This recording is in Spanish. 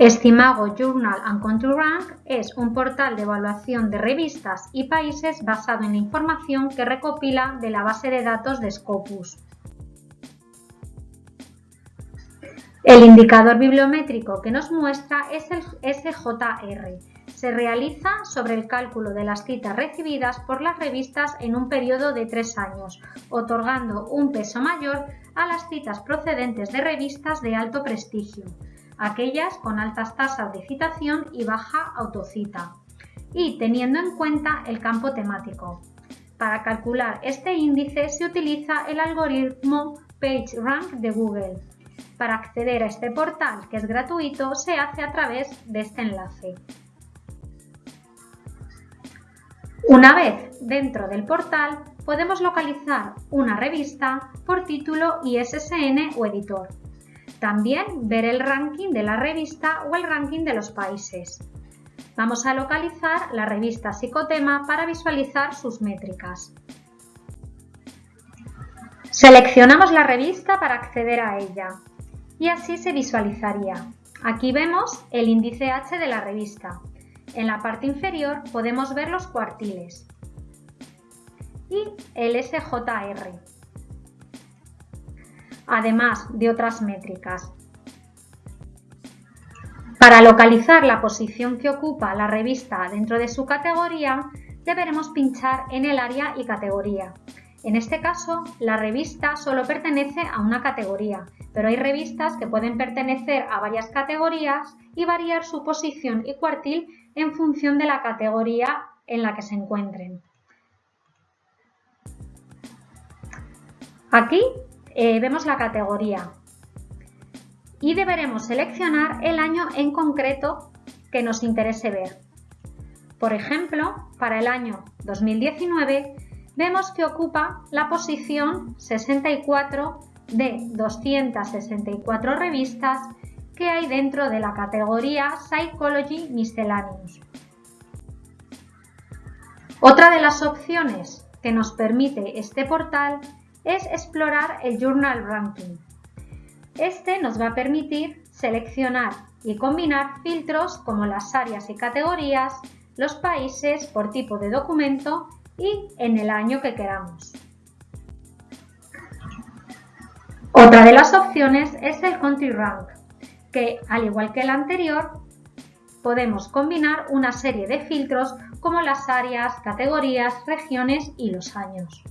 Estimago Journal and Country Rank es un portal de evaluación de revistas y países basado en la información que recopila de la base de datos de Scopus. El indicador bibliométrico que nos muestra es el SJR. Se realiza sobre el cálculo de las citas recibidas por las revistas en un periodo de tres años, otorgando un peso mayor a las citas procedentes de revistas de alto prestigio, aquellas con altas tasas de citación y baja autocita, y teniendo en cuenta el campo temático. Para calcular este índice se utiliza el algoritmo PageRank de Google. Para acceder a este portal, que es gratuito, se hace a través de este enlace. Una vez dentro del portal, podemos localizar una revista por título ISSN o editor. También ver el ranking de la revista o el ranking de los países. Vamos a localizar la revista Psicotema para visualizar sus métricas. Seleccionamos la revista para acceder a ella y así se visualizaría. Aquí vemos el índice H de la revista. En la parte inferior podemos ver los cuartiles y el SJR, además de otras métricas. Para localizar la posición que ocupa la revista dentro de su categoría, deberemos pinchar en el área y categoría. En este caso, la revista solo pertenece a una categoría, pero hay revistas que pueden pertenecer a varias categorías y variar su posición y cuartil en función de la categoría en la que se encuentren. Aquí eh, vemos la categoría y deberemos seleccionar el año en concreto que nos interese ver. Por ejemplo, para el año 2019 vemos que ocupa la posición 64 de 264 revistas que hay dentro de la categoría Psychology Miscellaneous. Otra de las opciones que nos permite este portal es explorar el Journal Ranking. Este nos va a permitir seleccionar y combinar filtros como las áreas y categorías, los países por tipo de documento y en el año que queramos. Otra de las opciones es el Country Rank, que al igual que el anterior, podemos combinar una serie de filtros como las áreas, categorías, regiones y los años.